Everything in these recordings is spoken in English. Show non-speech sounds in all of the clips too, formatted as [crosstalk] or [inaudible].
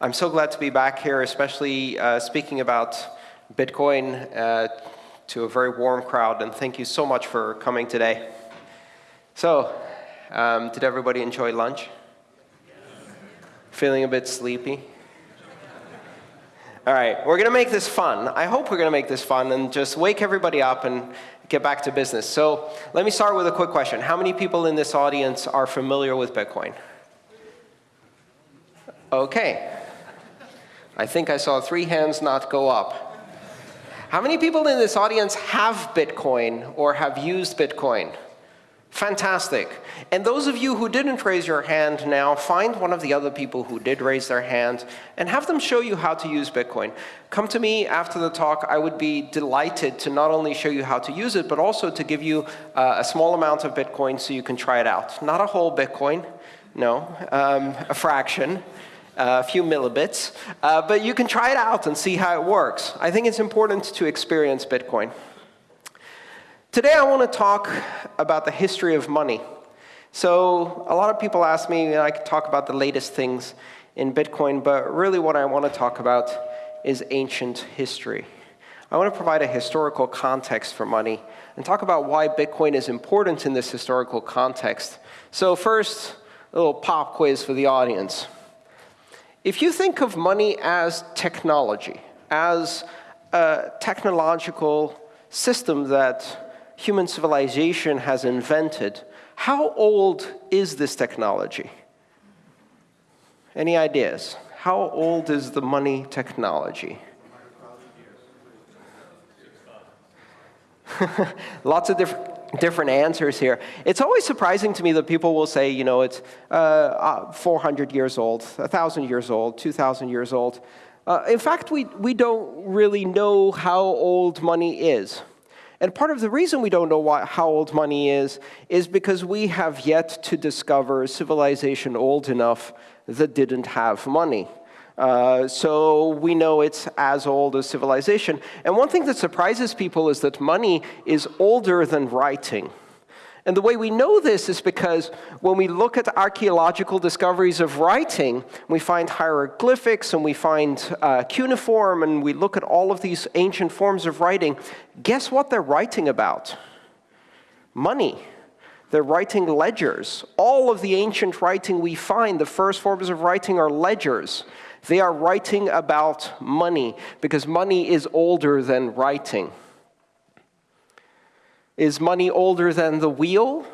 I'm so glad to be back here, especially uh, speaking about Bitcoin uh, to a very warm crowd, and thank you so much for coming today. So, um, did everybody enjoy lunch? Feeling a bit sleepy? All right, we're going to make this fun. I hope we're going to make this fun and just wake everybody up and get back to business. So let me start with a quick question. How many people in this audience are familiar with Bitcoin? OK. I think I saw three hands not go up. How many people in this audience have Bitcoin or have used Bitcoin? Fantastic. And those of you who didn't raise your hand now, find one of the other people who did raise their hand and have them show you how to use Bitcoin. Come to me after the talk. I would be delighted to not only show you how to use it, but also to give you uh, a small amount of Bitcoin so you can try it out. Not a whole Bitcoin, no, um, a fraction. A few millibits, uh, but you can try it out and see how it works. I think it's important to experience Bitcoin. Today I want to talk about the history of money. So a lot of people ask me, and I could talk about the latest things in Bitcoin, but really what I want to talk about is ancient history. I want to provide a historical context for money and talk about why Bitcoin is important in this historical context. So first, a little pop quiz for the audience. If you think of money as technology, as a technological system that human civilization has invented, how old is this technology? Any ideas? How old is the money technology? [laughs] Lots of different different answers here. It's always surprising to me that people will say, you know, it's uh, uh, 400 years old, 1,000 years old, 2,000 years old. Uh, in fact, we, we don't really know how old money is. And part of the reason we don't know how old money is, is because we have yet to discover a civilization old enough that didn't have money. Uh, so we know it's as old as civilization. And one thing that surprises people is that money is older than writing. And the way we know this is because when we look at archaeological discoveries of writing, we find hieroglyphics and we find uh, cuneiform and we look at all of these ancient forms of writing. Guess what they're writing about? Money. They're writing ledgers. All of the ancient writing we find, the first forms of writing are ledgers. They are writing about money because money is older than writing. Is money older than the wheel?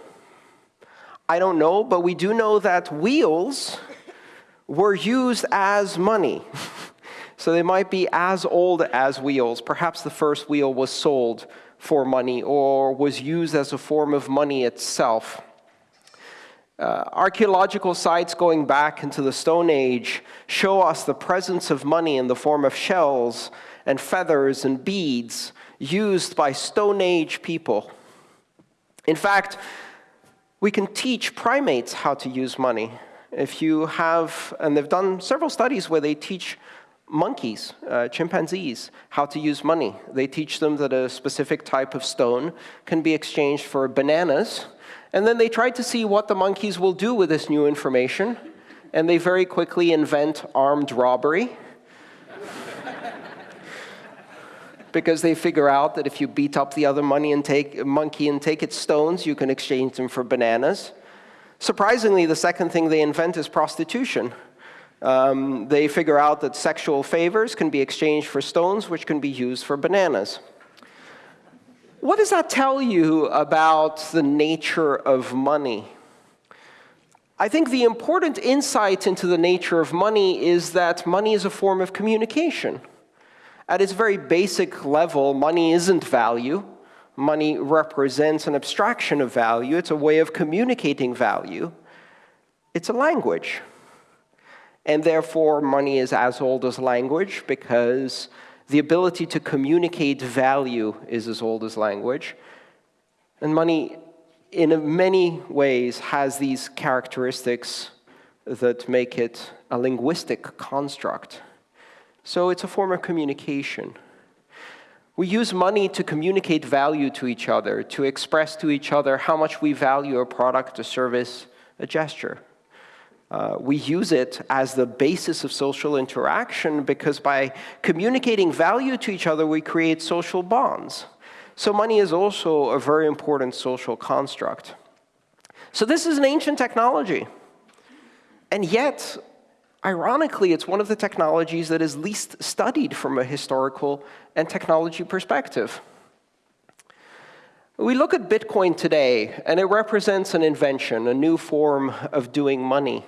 I don't know, but we do know that wheels were used as money. [laughs] so they might be as old as wheels. Perhaps the first wheel was sold for money or was used as a form of money itself. Uh, archaeological sites going back into the Stone Age show us the presence of money in the form of shells and feathers and beads used by Stone Age people. In fact, we can teach primates how to use money. If you have, and they've done several studies where they teach monkeys, uh, chimpanzees, how to use money. They teach them that a specific type of stone can be exchanged for bananas. And then they try to see what the monkeys will do with this new information. And they very quickly invent armed robbery. [laughs] because they figure out that if you beat up the other and take, monkey and take its stones, you can exchange them for bananas. Surprisingly, the second thing they invent is prostitution. Um, they figure out that sexual favors can be exchanged for stones, which can be used for bananas. What does that tell you about the nature of money? I think the important insight into the nature of money is that money is a form of communication. At its very basic level, money isn't value. Money represents an abstraction of value. It's a way of communicating value. It's a language. And therefore, money is as old as language because the ability to communicate value is as old as language. And money, in many ways, has these characteristics that make it a linguistic construct. So it's a form of communication. We use money to communicate value to each other, to express to each other how much we value a product, a service, a gesture. Uh, we use it as the basis of social interaction because by communicating value to each other, we create social bonds. So money is also a very important social construct. So this is an ancient technology. And yet, ironically, it's one of the technologies that is least studied from a historical and technology perspective. We look at Bitcoin today, and it represents an invention, a new form of doing money.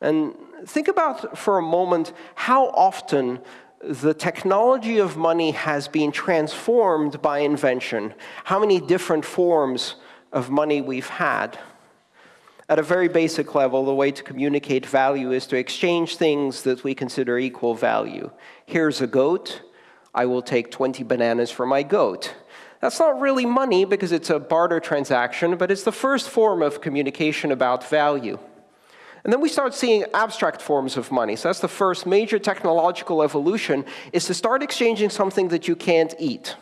And think about for a moment how often the technology of money has been transformed by invention, how many different forms of money we've had. At a very basic level, the way to communicate value is to exchange things that we consider equal value. Here's a goat. I will take 20 bananas for my goat. That's not really money because it's a barter transaction, but it's the first form of communication about value. And then we start seeing abstract forms of money. So that's the first major technological evolution, is to start exchanging something that you can't eat.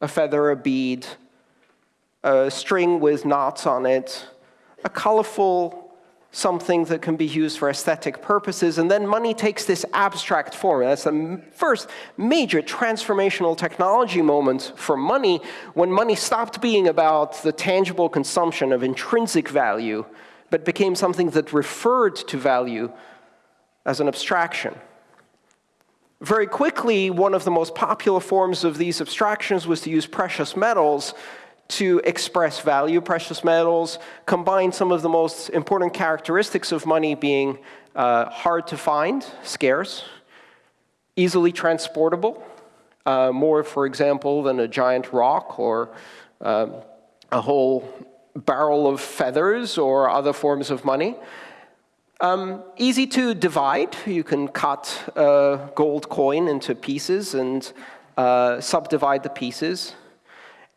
A feather, a bead, a string with knots on it, a colorful something that can be used for aesthetic purposes, and then money takes this abstract form. That's the first major transformational technology moment for money, when money stopped being about the tangible consumption of intrinsic value, but became something that referred to value as an abstraction. Very quickly, one of the most popular forms of these abstractions was to use precious metals to express value. Precious metals combine some of the most important characteristics of money being uh, hard to find, scarce, easily transportable, uh, more, for example, than a giant rock or um, a whole barrel of feathers or other forms of money. Um, easy to divide. You can cut a gold coin into pieces and uh, subdivide the pieces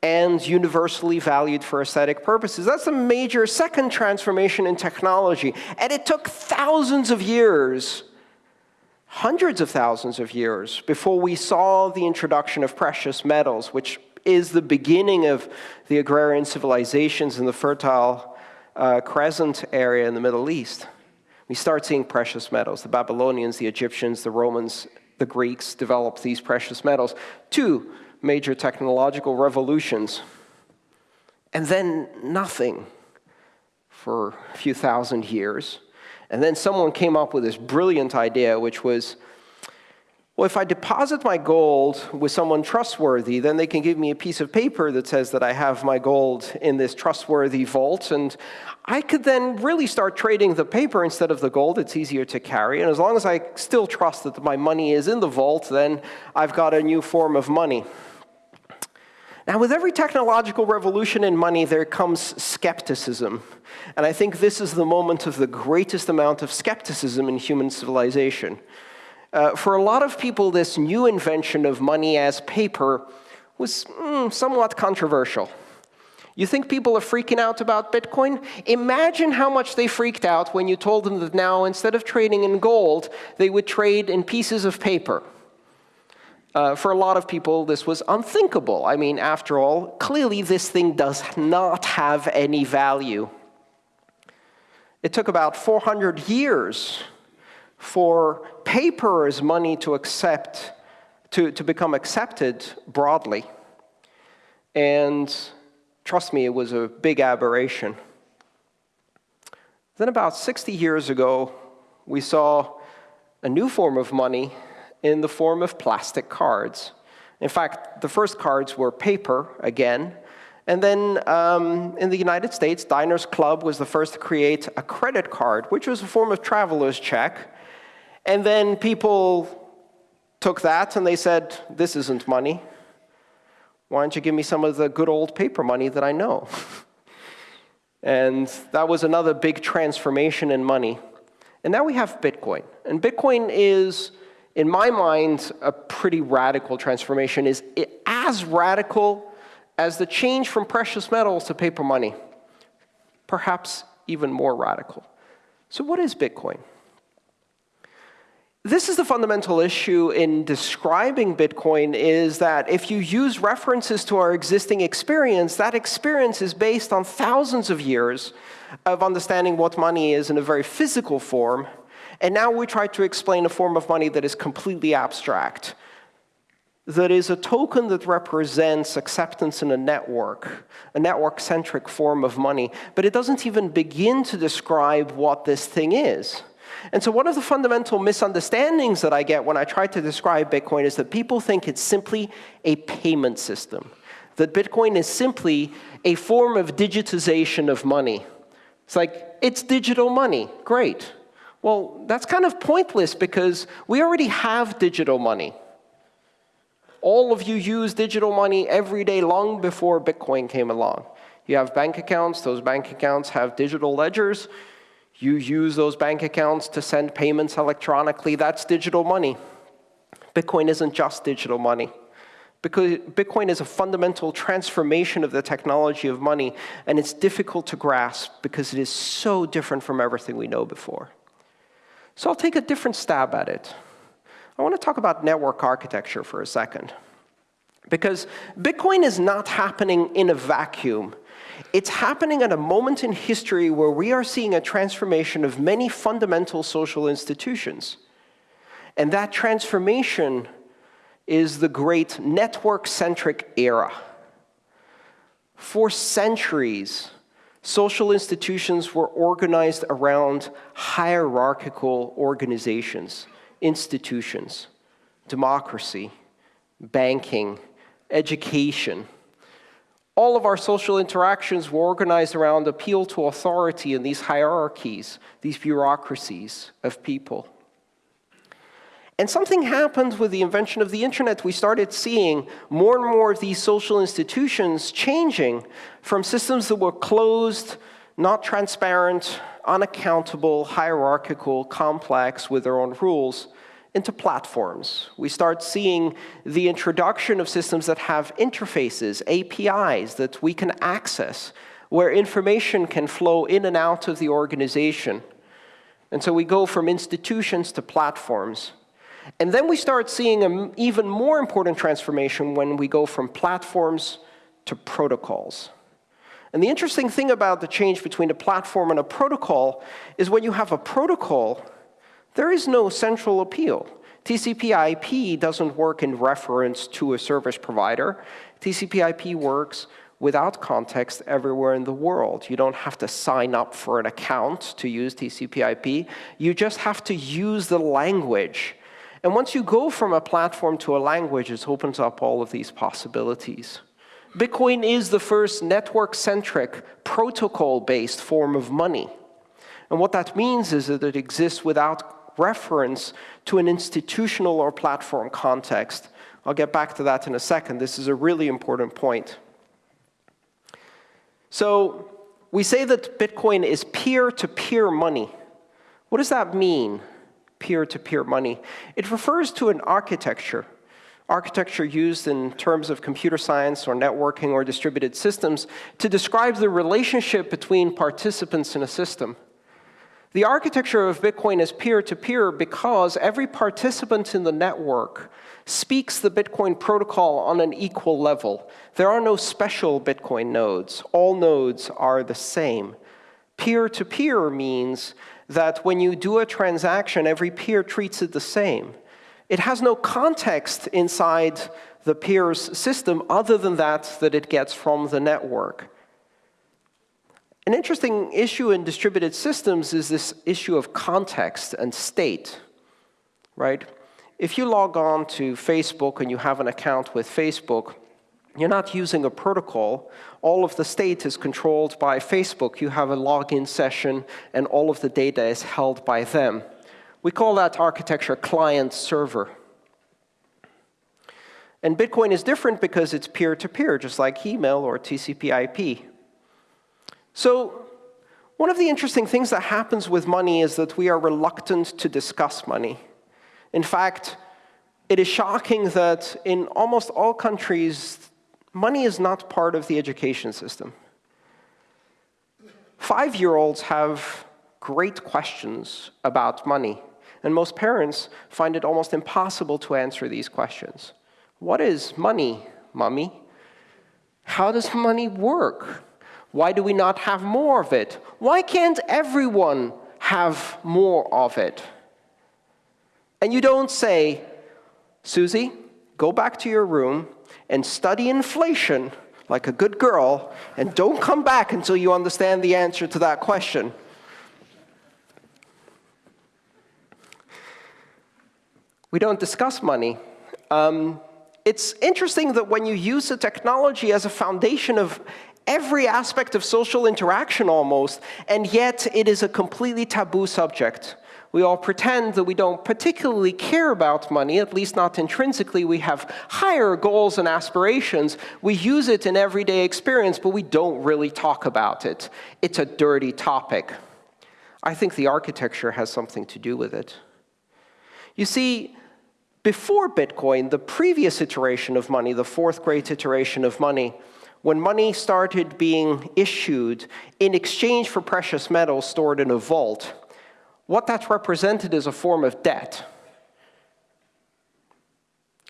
and universally valued for aesthetic purposes. That's a major second transformation in technology. And it took thousands of years, hundreds of thousands of years, before we saw the introduction of precious metals, which is the beginning of the agrarian civilizations in the Fertile uh, Crescent area in the Middle East. We start seeing precious metals. The Babylonians, the Egyptians, the Romans, the Greeks developed these precious metals. Two major technological revolutions, and then nothing for a few thousand years. And then someone came up with this brilliant idea, which was, well, if I deposit my gold with someone trustworthy, then they can give me a piece of paper that says that I have my gold in this trustworthy vault, and I could then really start trading the paper instead of the gold. It's easier to carry, and as long as I still trust that my money is in the vault, then I've got a new form of money. Now, with every technological revolution in money, there comes skepticism. And I think this is the moment of the greatest amount of skepticism in human civilization. Uh, for a lot of people, this new invention of money as paper was mm, somewhat controversial. You think people are freaking out about Bitcoin? Imagine how much they freaked out when you told them that now, instead of trading in gold, they would trade in pieces of paper. Uh, for a lot of people, this was unthinkable. I mean, after all, clearly this thing does not have any value. It took about 400 years for paper as money to accept, to, to become accepted broadly. And trust me, it was a big aberration. Then about 60 years ago, we saw a new form of money in the form of plastic cards. In fact, the first cards were paper, again. And then um, in the United States, Diners Club was the first to create a credit card, which was a form of traveler's check. And then people took that and they said, this isn't money. Why don't you give me some of the good old paper money that I know? [laughs] and that was another big transformation in money. And now we have Bitcoin. And Bitcoin is in my mind, a pretty radical transformation is as radical as the change from precious metals to paper money, perhaps even more radical. So what is Bitcoin? This is the fundamental issue in describing Bitcoin is that if you use references to our existing experience, that experience is based on thousands of years of understanding what money is in a very physical form. And now we try to explain a form of money that is completely abstract, that is a token that represents acceptance in a network, a network-centric form of money. But it doesn't even begin to describe what this thing is. And so one of the fundamental misunderstandings that I get when I try to describe Bitcoin is that people think it's simply a payment system, that Bitcoin is simply a form of digitization of money. It's like, it's digital money. Great. Well, that's kind of pointless because we already have digital money. All of you use digital money every day long before Bitcoin came along. You have bank accounts. Those bank accounts have digital ledgers. You use those bank accounts to send payments electronically. That's digital money. Bitcoin isn't just digital money. Bitcoin is a fundamental transformation of the technology of money, and it's difficult to grasp because it is so different from everything we know before. So I'll take a different stab at it. I want to talk about network architecture for a second. Because Bitcoin is not happening in a vacuum. It's happening at a moment in history where we are seeing a transformation of many fundamental social institutions. And that transformation is the great network-centric era. For centuries, social institutions were organized around hierarchical organizations, institutions, democracy, banking, education, all of our social interactions were organized around appeal to authority in these hierarchies, these bureaucracies of people. And something happened with the invention of the internet. We started seeing more and more of these social institutions changing from systems that were closed, not transparent, unaccountable, hierarchical, complex with their own rules, into platforms. We start seeing the introduction of systems that have interfaces, APIs that we can access, where information can flow in and out of the organization. And so we go from institutions to platforms. And then we start seeing an even more important transformation when we go from platforms to protocols. And the interesting thing about the change between a platform and a protocol is when you have a protocol, there is no central appeal. TCP/IP doesn't work in reference to a service provider. TCP/IP works without context everywhere in the world. You don't have to sign up for an account to use TCP/IP. You just have to use the language. And once you go from a platform to a language, it opens up all of these possibilities. Bitcoin is the first network-centric, protocol-based form of money. And what that means is that it exists without reference to an institutional or platform context. I'll get back to that in a second. This is a really important point. So we say that Bitcoin is peer-to-peer -peer money. What does that mean, peer-to-peer -peer money? It refers to an architecture, architecture used in terms of computer science or networking or distributed systems to describe the relationship between participants in a system. The architecture of Bitcoin is peer-to-peer -peer because every participant in the network speaks the Bitcoin protocol on an equal level. There are no special Bitcoin nodes. All nodes are the same. Peer-to-peer -peer means that when you do a transaction, every peer treats it the same. It has no context inside the peer's system other than that that it gets from the network. An interesting issue in distributed systems is this issue of context and state, right? If you log on to Facebook and you have an account with Facebook, you're not using a protocol. All of the state is controlled by Facebook. You have a login session, and all of the data is held by them. We call that architecture client-server. And Bitcoin is different because it's peer-to-peer, -peer, just like email or TCP/IP. So one of the interesting things that happens with money is that we are reluctant to discuss money. In fact, it is shocking that in almost all countries, money is not part of the education system. Five-year-olds have great questions about money. And most parents find it almost impossible to answer these questions. What is money, mommy? How does money work? Why do we not have more of it? Why can't everyone have more of it? And you don't say, Susie, go back to your room and study inflation like a good girl, and don't come back until you understand the answer to that question. We don't discuss money. Um, it's interesting that when you use the technology as a foundation of every aspect of social interaction almost, and yet it is a completely taboo subject. We all pretend that we don't particularly care about money, at least not intrinsically. We have higher goals and aspirations. We use it in everyday experience, but we don't really talk about it. It's a dirty topic. I think the architecture has something to do with it. You see, before Bitcoin, the previous iteration of money, the fourth great iteration of money, when money started being issued in exchange for precious metals stored in a vault, what that represented is a form of debt.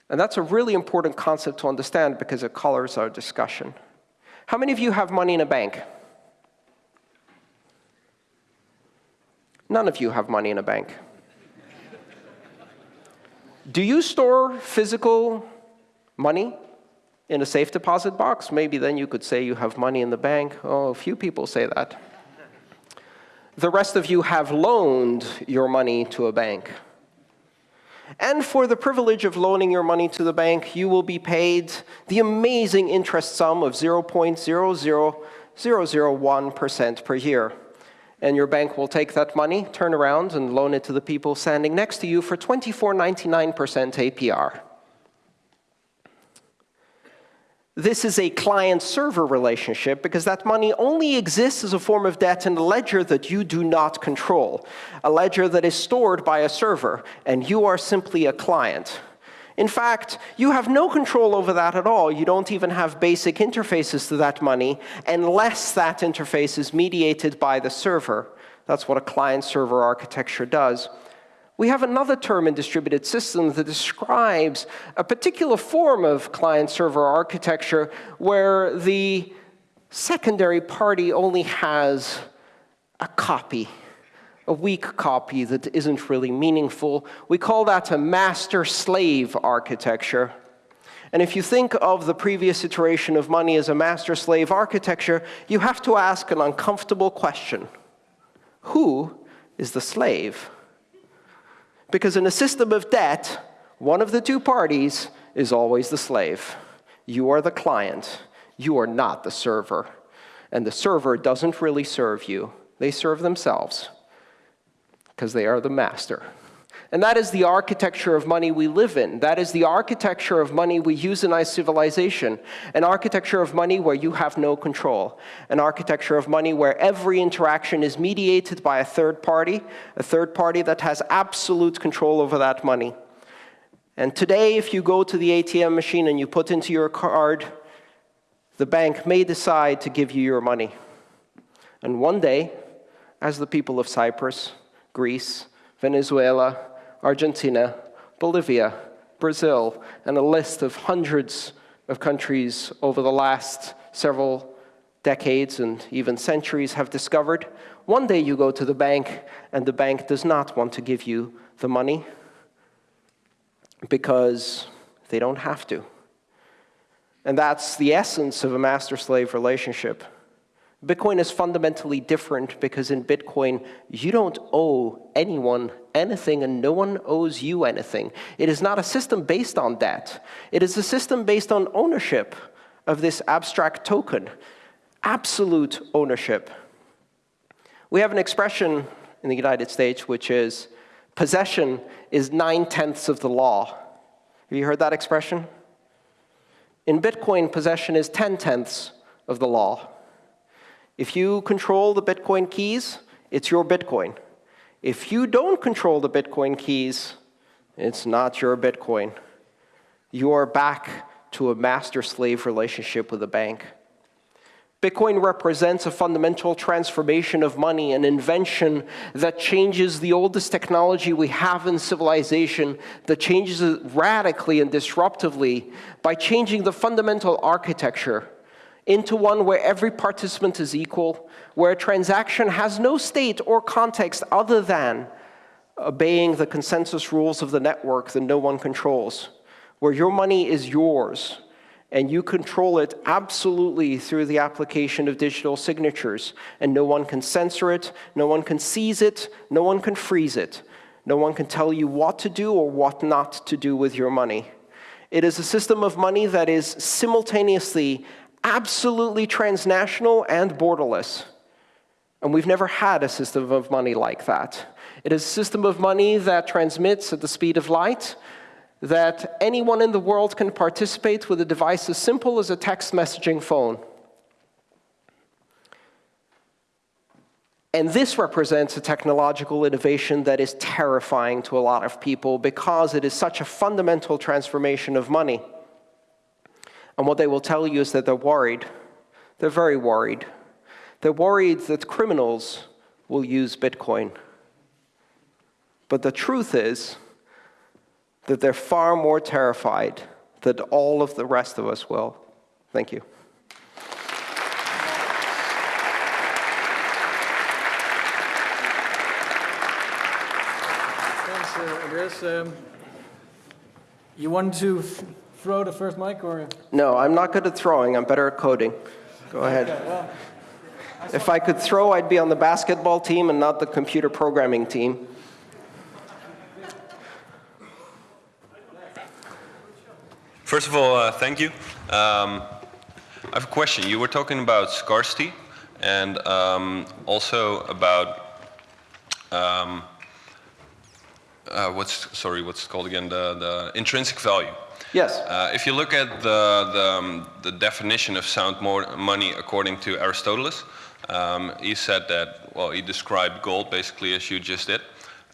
And that's a really important concept to understand because it colors our discussion. How many of you have money in a bank? None of you have money in a bank. Do you store physical money in a safe deposit box? Maybe then you could say you have money in the bank. Oh, a few people say that. The rest of you have loaned your money to a bank. And for the privilege of loaning your money to the bank, you will be paid the amazing interest sum of 0.00001% per year and your bank will take that money, turn around, and loan it to the people standing next to you for 24.99% APR. This is a client-server relationship because that money only exists as a form of debt in a ledger that you do not control, a ledger that is stored by a server, and you are simply a client. In fact, you have no control over that at all. You don't even have basic interfaces to that money unless that interface is mediated by the server. That's what a client-server architecture does. We have another term in distributed systems that describes a particular form of client-server architecture where the secondary party only has a copy a weak copy that isn't really meaningful. We call that a master-slave architecture. And if you think of the previous iteration of money as a master-slave architecture, you have to ask an uncomfortable question. Who is the slave? Because in a system of debt, one of the two parties is always the slave. You are the client. You are not the server. And the server doesn't really serve you. They serve themselves because they are the master. And that is the architecture of money we live in. That is the architecture of money we use in our civilization. An architecture of money where you have no control. An architecture of money where every interaction is mediated by a third party, a third party that has absolute control over that money. And today, if you go to the ATM machine and you put into your card, the bank may decide to give you your money. And one day, as the people of Cyprus, Greece, Venezuela, Argentina, Bolivia, Brazil, and a list of hundreds of countries over the last several decades and even centuries have discovered. One day you go to the bank, and the bank does not want to give you the money because they don't have to. And that's the essence of a master-slave relationship. Bitcoin is fundamentally different because in Bitcoin, you don't owe anyone anything and no one owes you anything. It is not a system based on debt. It is a system based on ownership of this abstract token, absolute ownership. We have an expression in the United States which is, possession is nine-tenths of the law. Have you heard that expression? In Bitcoin, possession is ten-tenths of the law. If you control the Bitcoin keys, it's your Bitcoin. If you don't control the Bitcoin keys, it's not your Bitcoin. You are back to a master-slave relationship with a bank. Bitcoin represents a fundamental transformation of money, an invention that changes the oldest technology we have in civilization, that changes it radically and disruptively by changing the fundamental architecture into one where every participant is equal, where a transaction has no state or context other than obeying the consensus rules of the network that no one controls, where your money is yours, and you control it absolutely through the application of digital signatures. And no one can censor it, no one can seize it, no one can freeze it. No one can tell you what to do or what not to do with your money. It is a system of money that is simultaneously absolutely transnational and borderless. And we've never had a system of money like that. It is a system of money that transmits at the speed of light, that anyone in the world can participate with a device as simple as a text messaging phone. And this represents a technological innovation that is terrifying to a lot of people because it is such a fundamental transformation of money. And what they will tell you is that they're worried. They're very worried. They're worried that criminals will use Bitcoin. But the truth is that they're far more terrified than all of the rest of us will. Thank you. Thanks, uh, Andreas. Um, you want to throw the first mic, or? No, I'm not good at throwing. I'm better at coding. Go ahead. Okay, well, if I could throw, I'd be on the basketball team and not the computer programming team. First of all, uh, thank you. Um, I have a question. You were talking about scarcity and um, also about um, uh, what's sorry, what's called again the the intrinsic value. Yes. Uh, if you look at the the, um, the definition of sound money according to Aristotle, um, he said that well, he described gold basically as you just did,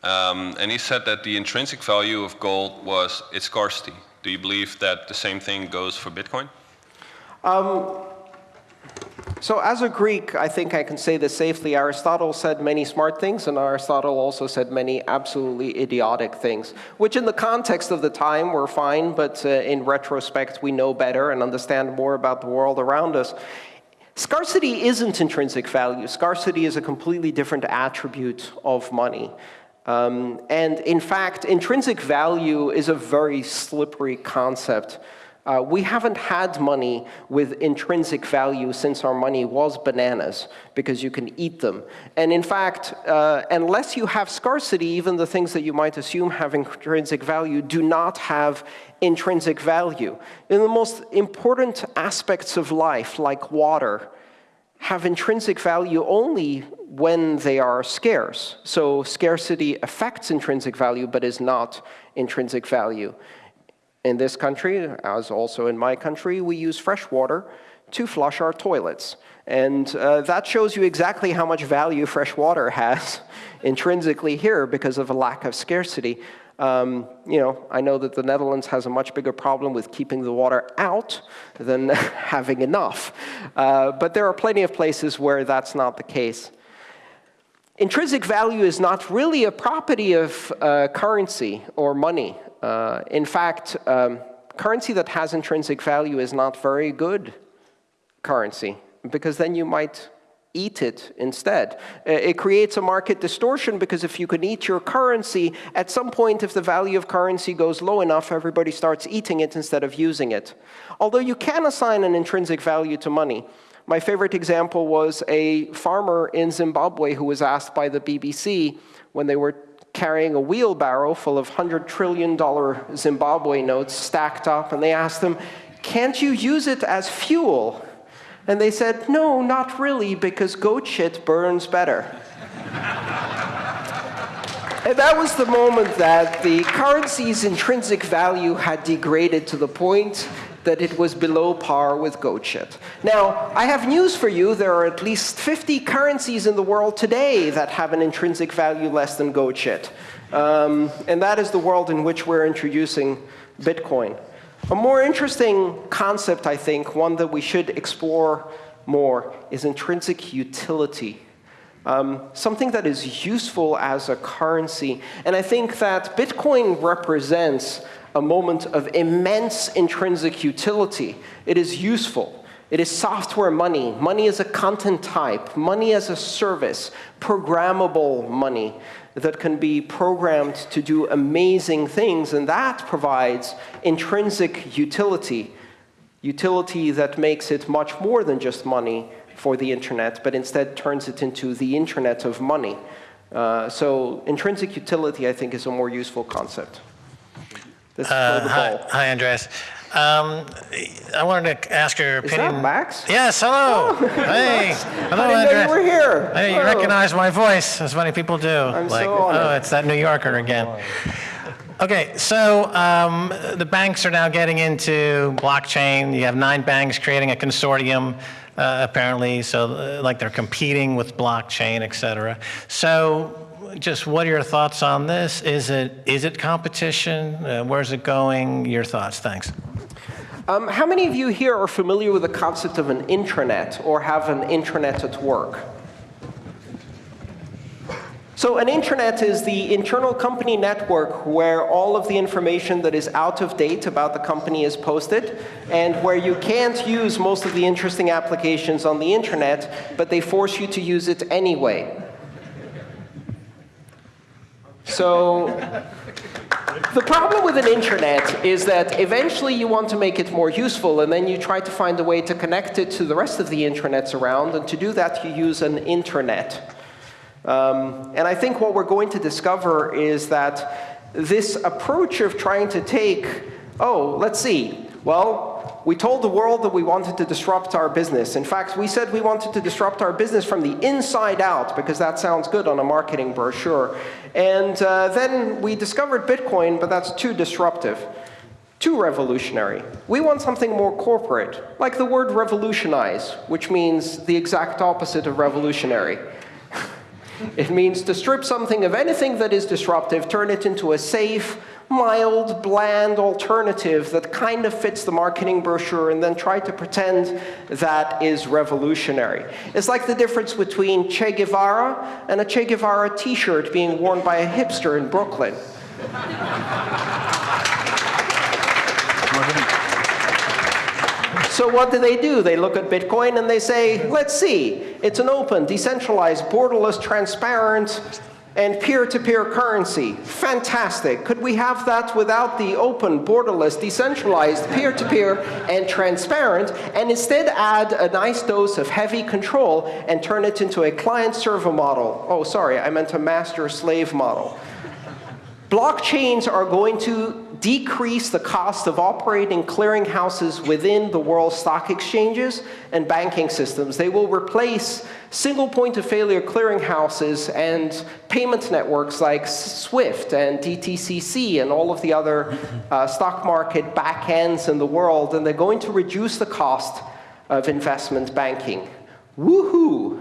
um, and he said that the intrinsic value of gold was its scarcity. Do you believe that the same thing goes for Bitcoin? Um, so as a Greek, I think I can say this safely. Aristotle said many smart things, and Aristotle also said many absolutely idiotic things, which in the context of the time were fine, but uh, in retrospect, we know better and understand more about the world around us. Scarcity isn't intrinsic value. Scarcity is a completely different attribute of money. Um, and in fact, intrinsic value is a very slippery concept. Uh, we haven't had money with intrinsic value since our money was bananas, because you can eat them. And in fact, uh, unless you have scarcity, even the things that you might assume have intrinsic value do not have intrinsic value. In the most important aspects of life, like water, have intrinsic value only when they are scarce. So scarcity affects intrinsic value, but is not intrinsic value. In this country, as also in my country, we use fresh water to flush our toilets. And uh, that shows you exactly how much value fresh water has [laughs] intrinsically here because of a lack of scarcity. Um, you know, I know that the Netherlands has a much bigger problem with keeping the water out than [laughs] having enough. Uh, but there are plenty of places where that's not the case. Intrinsic value is not really a property of uh, currency or money. Uh, in fact, um, currency that has intrinsic value is not very good currency, because then you might eat it instead. Uh, it creates a market distortion because if you can eat your currency, at some point if the value of currency goes low enough, everybody starts eating it instead of using it. Although you can assign an intrinsic value to money. My favorite example was a farmer in Zimbabwe who was asked by the BBC when they were carrying a wheelbarrow full of $100 trillion Zimbabwe notes stacked up, and they asked him, can't you use it as fuel? And they said, no, not really, because goat shit burns better. [laughs] and that was the moment that the currency's intrinsic value had degraded to the point that it was below par with goat shit. Now, I have news for you. There are at least 50 currencies in the world today that have an intrinsic value less than goat shit. Um, and that is the world in which we're introducing Bitcoin. A more interesting concept, I think, one that we should explore more is intrinsic utility. Um, something that is useful as a currency. And I think that Bitcoin represents a moment of immense intrinsic utility. It is useful. It is software money. Money as a content type. Money as a service. Programmable money that can be programmed to do amazing things. And that provides intrinsic utility. Utility that makes it much more than just money for the internet, but instead turns it into the internet of money. Uh, so intrinsic utility, I think, is a more useful concept. Let's Uh, hi, hi, Andreas. Um, I wanted to ask your Is opinion. that Max? Yes, hello. [laughs] hey, hello, I didn't know you were here. Hey, you Oh. recognize my voice, as many people do. I'm like, so honored. oh, it's that New Yorker again. Okay, so um, the banks are now getting into blockchain. You have nine banks creating a consortium, uh, apparently, so uh, like they're competing with blockchain, et cetera. So just what are your thoughts on this? Is it, is it competition? Uh, where's it going? Your thoughts, thanks. Um, how many of you here are familiar with the concept of an intranet or have an intranet at work? So an intranet is the internal company network where all of the information that is out of date about the company is posted, and where you can't use most of the interesting applications on the internet, but they force you to use it anyway. So the problem with an intranet is that eventually you want to make it more useful, and then you try to find a way to connect it to the rest of the intranets around, and to do that you use an internet. Um, and I think what we're going to discover is that this approach of trying to take, oh, let's see, well, we told the world that we wanted to disrupt our business. In fact, we said we wanted to disrupt our business from the inside out, because that sounds good on a marketing brochure. And uh, then we discovered Bitcoin, but that's too disruptive, too revolutionary. We want something more corporate, like the word revolutionize, which means the exact opposite of revolutionary. [laughs] It means to strip something of anything that is disruptive, turn it into a safe, mild, bland alternative that kind of fits the marketing brochure, and then try to pretend that is revolutionary. It's like the difference between Che Guevara and a Che Guevara t-shirt being worn by a hipster in Brooklyn. So what do they do? They look at Bitcoin and they say, let's see, it's an open, decentralized, borderless, transparent, and peer-to-peer currency. Fantastic. Could we have that without the open, borderless, decentralized, peer-to-peer, and transparent, and instead add a nice dose of heavy control and turn it into a client-server model? Oh, sorry, I meant a master-slave model. Blockchains are going to decrease the cost of operating clearinghouses within the world's stock exchanges and banking systems. They will replace single point of failure clearinghouses and payment networks like SWIFT and DTCC and all of the other uh, stock market backends in the world, and they're going to reduce the cost of investment banking. Woohoo!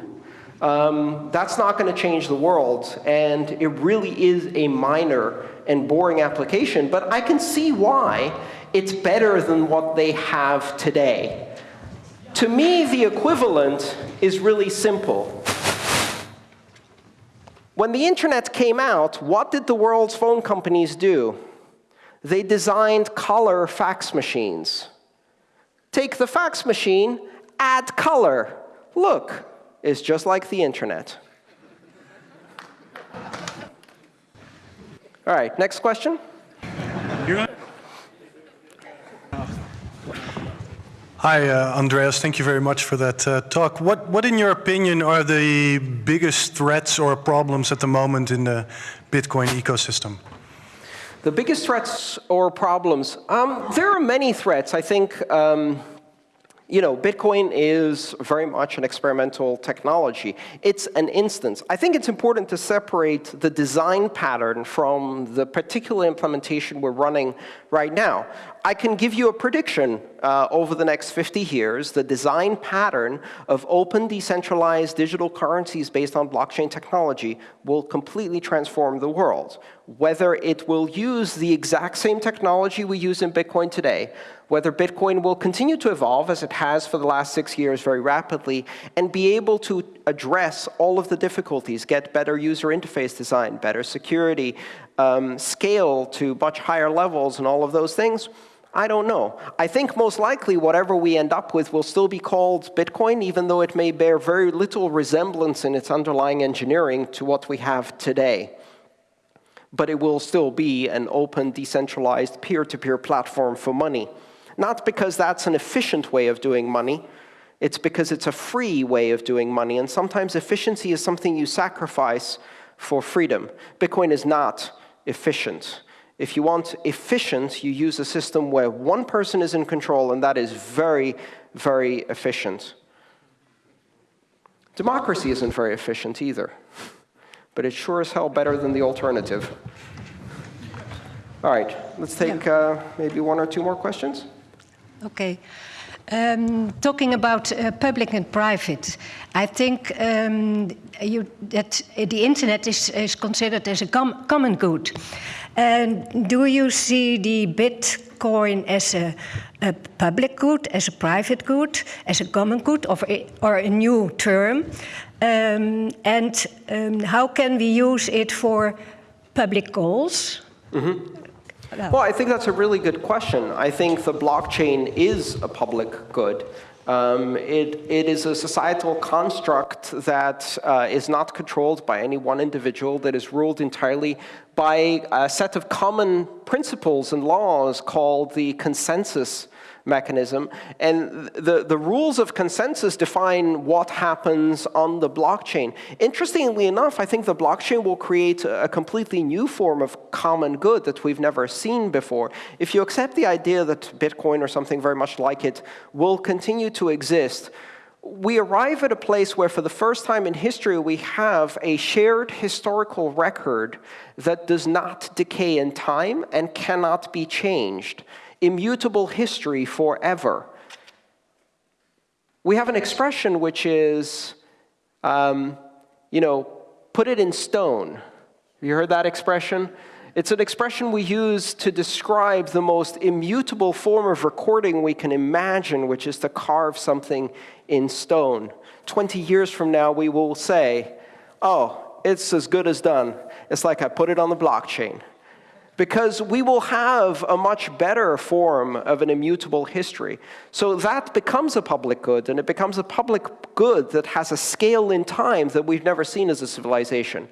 Um, that's not going to change the world, and it really is a minor and boring application, but I can see why it's better than what they have today. To me, the equivalent is really simple. When the internet came out, what did the world's phone companies do? They designed color fax machines. Take the fax machine, add color. Look, it's just like the internet. All right, next question. Hi, uh, Andreas. Thank you very much for that uh, talk. What, what, in your opinion, are the biggest threats or problems at the moment in the Bitcoin ecosystem? The biggest threats or problems, um, there are many threats. I think um, you know, Bitcoin is very much an experimental technology. It's an instance. I think it's important to separate the design pattern from the particular implementation we're running right now. I can give you a prediction uh, over the next 50 years. The design pattern of open, decentralized digital currencies based on blockchain technology will completely transform the world. Whether it will use the exact same technology we use in Bitcoin today, whether Bitcoin will continue to evolve, as it has for the last six years very rapidly, and be able to address all of the difficulties, get better user interface design, better security, um, scale to much higher levels, and all of those things, I don't know. I think most likely whatever we end up with will still be called Bitcoin, even though it may bear very little resemblance in its underlying engineering to what we have today. But it will still be an open, decentralized, peer-to-peer -peer platform for money. Not because that's an efficient way of doing money. It's because it's a free way of doing money. And sometimes efficiency is something you sacrifice for freedom. Bitcoin is not efficient. If you want efficient, you use a system where one person is in control, and that is very, very efficient. Democracy isn't very efficient either, but it's sure as hell better than the alternative. All right, let's take uh, maybe one or two more questions. Okay. Um, talking about uh, public and private, I think um, you, that the internet is, is considered as a com common good. And do you see the Bitcoin as a, a, public good, as a private good, as a common good, or a, or a new term? Um, and um, how can we use it for public goals? Mm -hmm. Well, I think that's a really good question. I think the blockchain is a public good. Um, it, it is a societal construct that uh, is not controlled by any one individual, that is ruled entirely by a set of common principles and laws called the consensus mechanism. And the, the rules of consensus define what happens on the blockchain. Interestingly enough, I think the blockchain will create a completely new form of common good that we've never seen before. If you accept the idea that Bitcoin or something very much like it will continue to exist, we arrive at a place where, for the first time in history, we have a shared historical record that does not decay in time and cannot be changed immutable history forever. We have an expression which is, um, you know, put it in stone. You heard that expression? It's an expression we use to describe the most immutable form of recording we can imagine, which is to carve something in stone. 20 years from now, we will say, oh, it's as good as done. It's like I put it on the blockchain because we will have a much better form of an immutable history. So that becomes a public good, and it becomes a public good that has a scale in time that we've never seen as a civilization.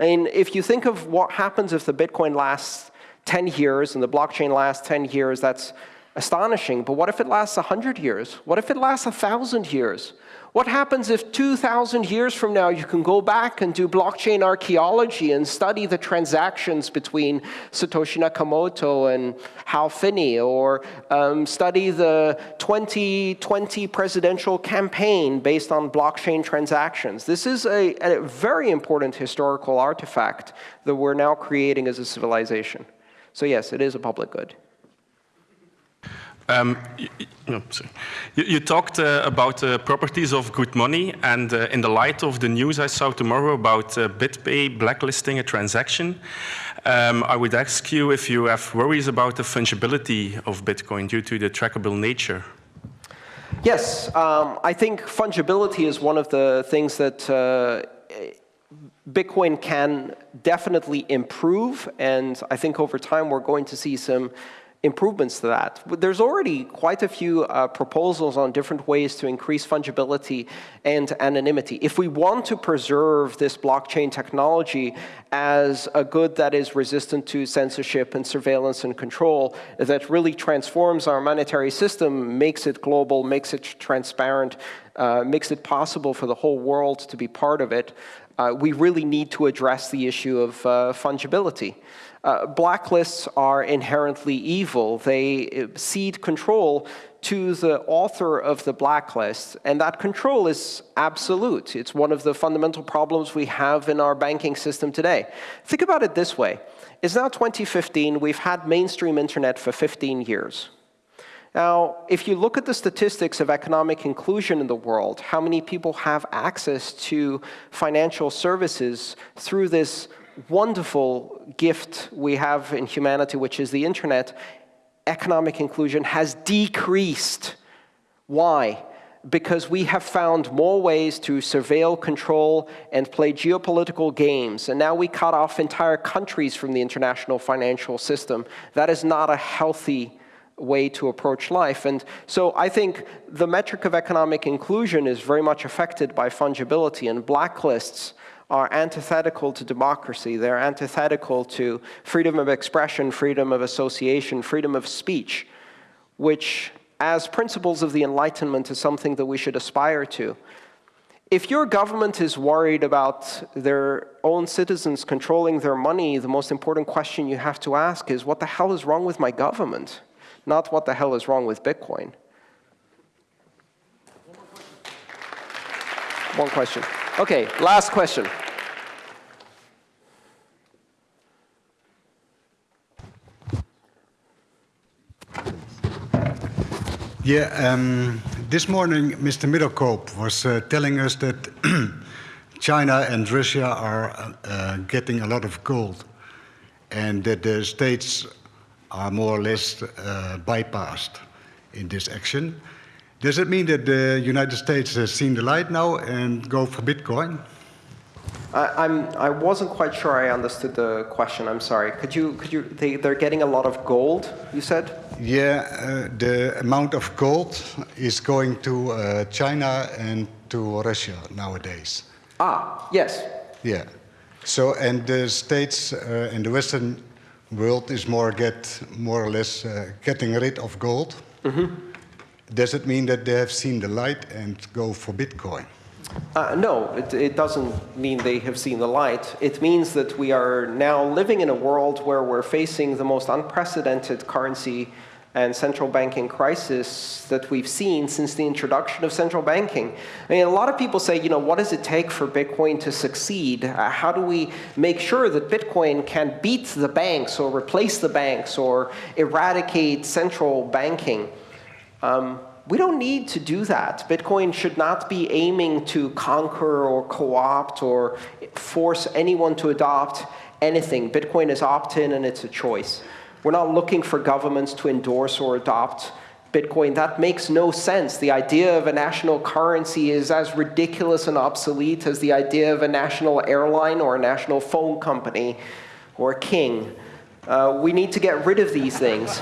I mean, if you think of what happens if the Bitcoin lasts 10 years and the blockchain lasts 10 years, that's astonishing. But what if it lasts 100 years? What if it lasts 1,000 years? What happens if 2,000 years from now you can go back and do blockchain archaeology and study the transactions between Satoshi Nakamoto and Hal Finney, or um, study the 2020 presidential campaign based on blockchain transactions? This is a, a very important historical artifact that we're now creating as a civilization. So yes, it is a public good. Um, you, no, you, you, talked uh, about the properties of good money, and uh, in the light of the news I saw tomorrow about uh, BitPay blacklisting a transaction, um, I would ask you if you have worries about the fungibility of Bitcoin due to the trackable nature. Yes, um, I think fungibility is one of the things that uh, Bitcoin can definitely improve, and I think over time we're going to see some improvements to that. There's already quite a few uh, proposals on different ways to increase fungibility and anonymity. If we want to preserve this blockchain technology as a good that is resistant to censorship and surveillance and control, that really transforms our monetary system, makes it global, makes it transparent, uh, makes it possible for the whole world to be part of it, uh, we really need to address the issue of uh, fungibility. Uh, blacklists are inherently evil. They uh, cede control to the author of the blacklist, and that control is absolute. It's one of the fundamental problems we have in our banking system today. Think about it this way. It's now 2015. We've had mainstream internet for 15 years. Now, if you look at the statistics of economic inclusion in the world, how many people have access to financial services through this wonderful gift we have in humanity, which is the internet, economic inclusion has decreased. Why? Because we have found more ways to surveil, control, and play geopolitical games. And now we cut off entire countries from the international financial system. That is not a healthy way to approach life. And so I think the metric of economic inclusion is very much affected by fungibility, and blacklists are antithetical to democracy. They're antithetical to freedom of expression, freedom of association, freedom of speech, which, as principles of the Enlightenment, is something that we should aspire to. If your government is worried about their own citizens controlling their money, the most important question you have to ask is, what the hell is wrong with my government? not what the hell is wrong with Bitcoin. One question. Okay, last question. Yeah, um, this morning Mr. Middelkoop was uh, telling us that [clears throat] China and Russia are uh, getting a lot of gold and that the states are more or less uh, bypassed in this action. Does it mean that the United States has seen the light now and go for Bitcoin? I, I'm, I wasn't quite sure I understood the question. I'm sorry. Could you, could you, they, they're getting a lot of gold, you said? Yeah, uh, the amount of gold is going to uh, China and to Russia nowadays. Ah, yes. Yeah. So, and the states uh, in the Western world is more get more or less uh, getting rid of gold. Mm -hmm. Does it mean that they have seen the light and go for Bitcoin? Uh, no, it, it, doesn't mean they have seen the light. It means that we are now living in a world where we're facing the most unprecedented currency and central banking crisis that we've seen since the introduction of central banking. I mean, a lot of people say, you know, what does it take for Bitcoin to succeed? Uh, how do we make sure that Bitcoin can beat the banks or replace the banks or eradicate central banking? Um, we don't need to do that. Bitcoin should not be aiming to conquer or co-opt or force anyone to adopt anything. Bitcoin is opt-in and it's a choice. We're not looking for governments to endorse or adopt Bitcoin. That makes no sense. The idea of a national currency is as ridiculous and obsolete as the idea of a national airline or a national phone company or a king. Uh, we need to get rid of these things.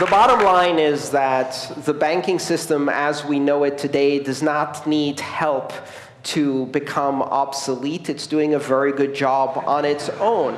The bottom line is that the banking system as we know it today does not need help to become obsolete. It's doing a very good job on its own.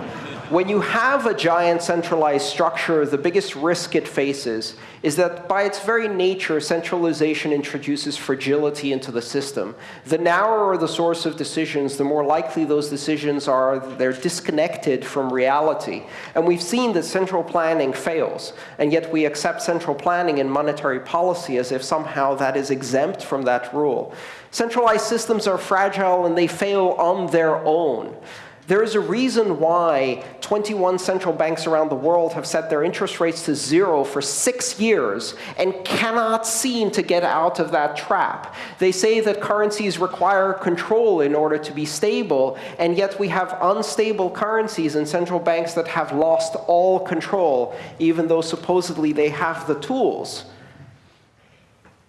When you have a giant centralized structure, the biggest risk it faces is that by its very nature, centralization introduces fragility into the system. The narrower the source of decisions, the more likely those decisions are they're disconnected from reality. And we've seen that central planning fails, and yet we accept central planning in monetary policy as if somehow that is exempt from that rule. Centralized systems are fragile and they fail on their own. There is a reason why 21 central banks around the world have set their interest rates to zero for six years and cannot seem to get out of that trap. They say that currencies require control in order to be stable, and yet we have unstable currencies and central banks that have lost all control, even though supposedly they have the tools.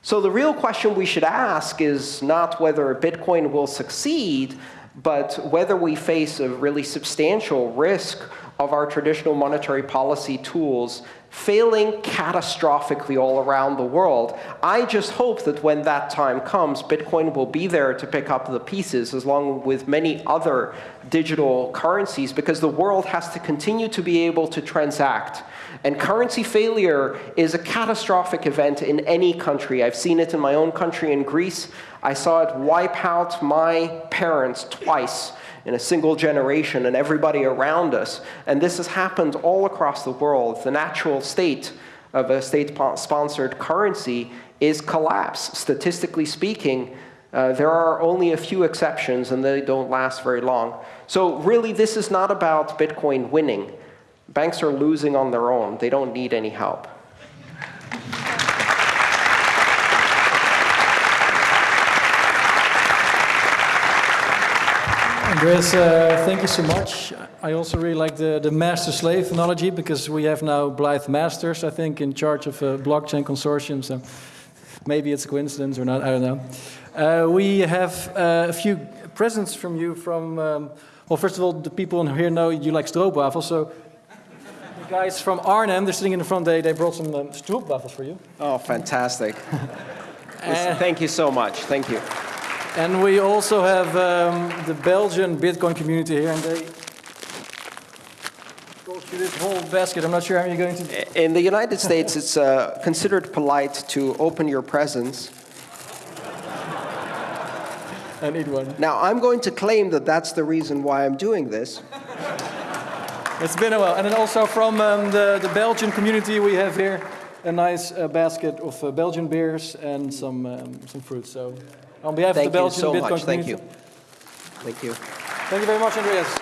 So the real question we should ask is not whether Bitcoin will succeed, but whether we face a really substantial risk of our traditional monetary policy tools failing catastrophically all around the world. I just hope that when that time comes, Bitcoin will be there to pick up the pieces, as long with many other digital currencies, because the world has to continue to be able to transact. And currency failure is a catastrophic event in any country. I've seen it in my own country in Greece. I saw it wipe out my parents twice in a single generation and everybody around us. And this has happened all across the world. The natural state of a state-sponsored currency is collapse. Statistically speaking, uh, there are only a few exceptions, and they don't last very long. So really, this is not about Bitcoin winning. Banks are losing on their own. They don't need any help. Andreas, uh, thank you so much. I also really like the, the master-slave analogy because we have now Blythe Masters, I think, in charge of a blockchain consortium. So maybe it's a coincidence or not, I don't know. Uh, we have uh, a few presents from you from, um, well, first of all, the people in here know you like stroopwafels. So the guys from Arnhem, they're sitting in the front, they, they brought some um, stroopwafels for you. Oh, fantastic. [laughs] Yes, Thank you so much. Thank you. And we also have um, the Belgian Bitcoin community here, and they brought you this whole basket. I'm not sure how you're going to. In the United States, it's uh, considered polite to open your presents. [laughs] And eat one. Now, I'm going to claim that that's the reason why I'm doing this. [laughs] It's been a while. And then also from um, the, the Belgian community, we have here a nice uh, basket of uh, Belgian beers and some, um, some fruit. So on behalf Thank of the Belgian so Bitcoin much. Thank you. Thank you. Thank you very much, Andreas.